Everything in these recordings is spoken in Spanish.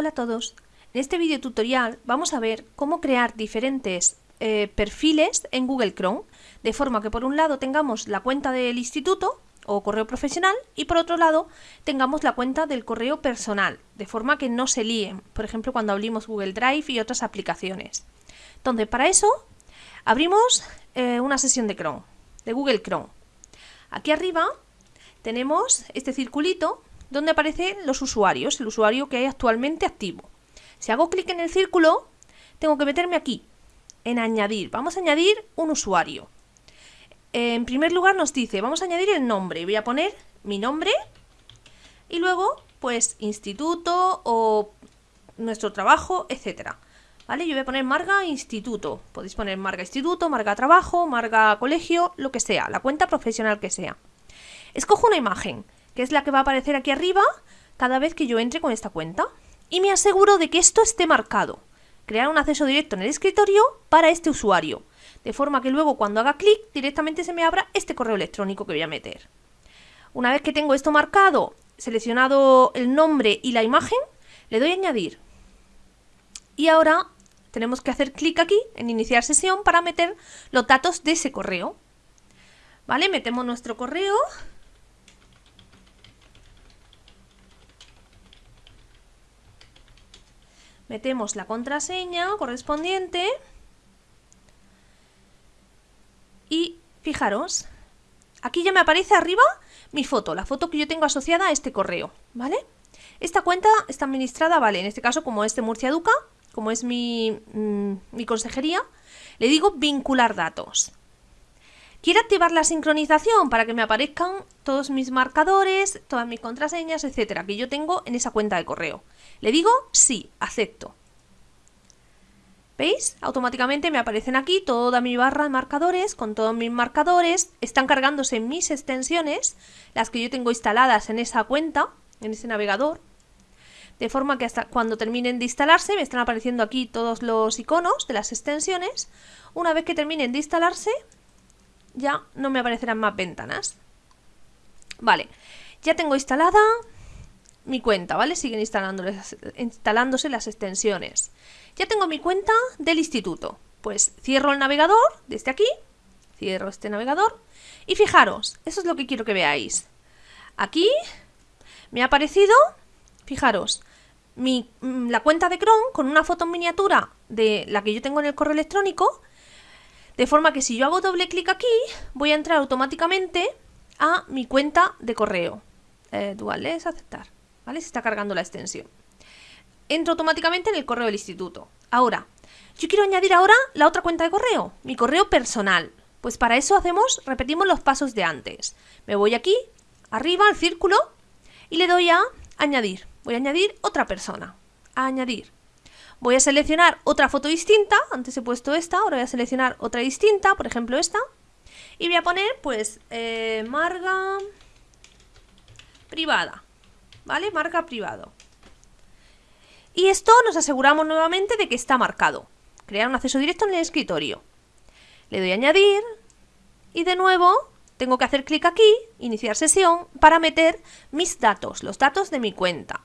Hola a todos. En este video tutorial vamos a ver cómo crear diferentes eh, perfiles en Google Chrome, de forma que por un lado tengamos la cuenta del instituto o correo profesional y por otro lado tengamos la cuenta del correo personal, de forma que no se líen, por ejemplo cuando abrimos Google Drive y otras aplicaciones. Entonces para eso abrimos eh, una sesión de Chrome, de Google Chrome. Aquí arriba tenemos este circulito donde aparecen los usuarios, el usuario que hay actualmente activo. Si hago clic en el círculo, tengo que meterme aquí, en añadir. Vamos a añadir un usuario. En primer lugar nos dice, vamos a añadir el nombre. Voy a poner mi nombre y luego, pues, instituto o nuestro trabajo, etcétera. ¿Vale? Yo voy a poner Marga Instituto. Podéis poner Marga Instituto, Marga Trabajo, Marga Colegio, lo que sea, la cuenta profesional que sea. Escojo una imagen que es la que va a aparecer aquí arriba cada vez que yo entre con esta cuenta. Y me aseguro de que esto esté marcado. Crear un acceso directo en el escritorio para este usuario. De forma que luego cuando haga clic directamente se me abra este correo electrónico que voy a meter. Una vez que tengo esto marcado, seleccionado el nombre y la imagen, le doy a añadir. Y ahora tenemos que hacer clic aquí en iniciar sesión para meter los datos de ese correo. ¿Vale? Metemos nuestro correo metemos la contraseña correspondiente y fijaros, aquí ya me aparece arriba mi foto, la foto que yo tengo asociada a este correo, ¿vale? Esta cuenta está administrada, vale, en este caso como es de Murcia Educa, como es mi, mm, mi consejería, le digo vincular datos. Quiero activar la sincronización para que me aparezcan todos mis marcadores, todas mis contraseñas, etcétera, que yo tengo en esa cuenta de correo. Le digo sí, acepto. ¿Veis? Automáticamente me aparecen aquí toda mi barra de marcadores con todos mis marcadores. Están cargándose mis extensiones, las que yo tengo instaladas en esa cuenta, en ese navegador. De forma que hasta cuando terminen de instalarse me están apareciendo aquí todos los iconos de las extensiones. Una vez que terminen de instalarse, ya no me aparecerán más ventanas. Vale, ya tengo instalada mi cuenta, ¿vale? Siguen instalándose las extensiones. Ya tengo mi cuenta del instituto. Pues cierro el navegador desde aquí, cierro este navegador y fijaros, eso es lo que quiero que veáis. Aquí me ha aparecido, fijaros, mi, mm, la cuenta de Chrome con una foto en miniatura de la que yo tengo en el correo electrónico de forma que si yo hago doble clic aquí, voy a entrar automáticamente a mi cuenta de correo. Eh, dual es aceptar, ¿vale? Se está cargando la extensión. Entro automáticamente en el correo del instituto. Ahora, yo quiero añadir ahora la otra cuenta de correo, mi correo personal. Pues para eso hacemos, repetimos los pasos de antes. Me voy aquí, arriba al círculo, y le doy a añadir. Voy a añadir otra persona. A añadir. Voy a seleccionar otra foto distinta, antes he puesto esta, ahora voy a seleccionar otra distinta, por ejemplo esta, y voy a poner pues eh, marga privada, ¿vale? Marca privado. Y esto nos aseguramos nuevamente de que está marcado. Crear un acceso directo en el escritorio. Le doy a añadir y de nuevo tengo que hacer clic aquí, iniciar sesión, para meter mis datos, los datos de mi cuenta.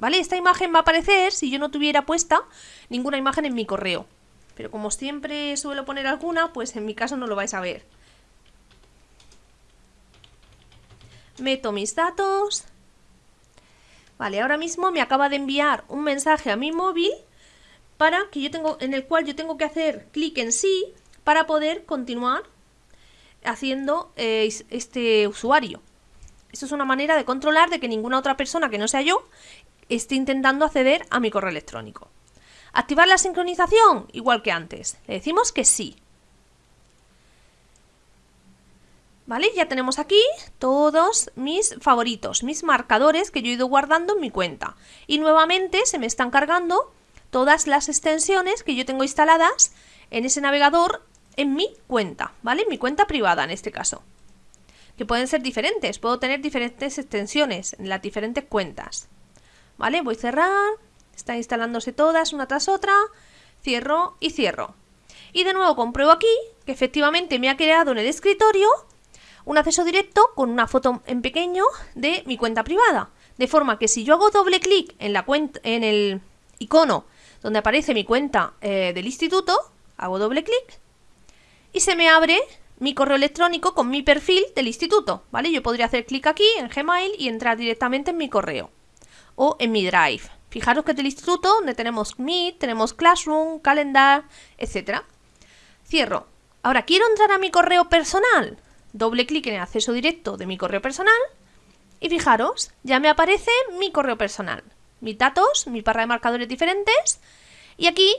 ¿Vale? Esta imagen va a aparecer si yo no tuviera puesta ninguna imagen en mi correo. Pero como siempre suelo poner alguna, pues en mi caso no lo vais a ver. Meto mis datos. Vale, ahora mismo me acaba de enviar un mensaje a mi móvil para que yo tengo, en el cual yo tengo que hacer clic en sí para poder continuar haciendo eh, este usuario. Esto es una manera de controlar de que ninguna otra persona que no sea yo esté intentando acceder a mi correo electrónico. ¿Activar la sincronización? Igual que antes. Le decimos que sí. ¿Vale? Ya tenemos aquí todos mis favoritos, mis marcadores que yo he ido guardando en mi cuenta. Y nuevamente se me están cargando todas las extensiones que yo tengo instaladas en ese navegador en mi cuenta, ¿vale? Mi cuenta privada en este caso. Que pueden ser diferentes, puedo tener diferentes extensiones en las diferentes cuentas. ¿Vale? Voy a cerrar, están instalándose todas una tras otra, cierro y cierro. Y de nuevo compruebo aquí que efectivamente me ha creado en el escritorio un acceso directo con una foto en pequeño de mi cuenta privada. De forma que si yo hago doble clic en, la cuenta, en el icono donde aparece mi cuenta eh, del instituto, hago doble clic y se me abre mi correo electrónico con mi perfil del instituto, ¿vale? Yo podría hacer clic aquí en Gmail y entrar directamente en mi correo o en mi Drive. Fijaros que es del instituto donde tenemos Meet, tenemos Classroom, Calendar, etc. Cierro. Ahora, ¿quiero entrar a mi correo personal? Doble clic en el acceso directo de mi correo personal y fijaros, ya me aparece mi correo personal. Mis datos, mi barra de marcadores diferentes y aquí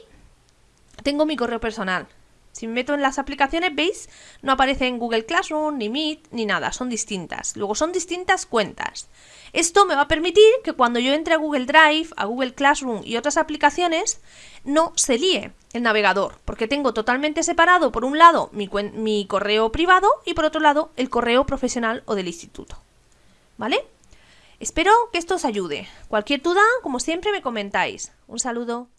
tengo mi correo personal. Si me meto en las aplicaciones, veis, no aparece en Google Classroom, ni Meet, ni nada, son distintas. Luego son distintas cuentas. Esto me va a permitir que cuando yo entre a Google Drive, a Google Classroom y otras aplicaciones, no se líe el navegador, porque tengo totalmente separado, por un lado, mi, mi correo privado y por otro lado, el correo profesional o del instituto. ¿Vale? Espero que esto os ayude. Cualquier duda, como siempre, me comentáis. Un saludo.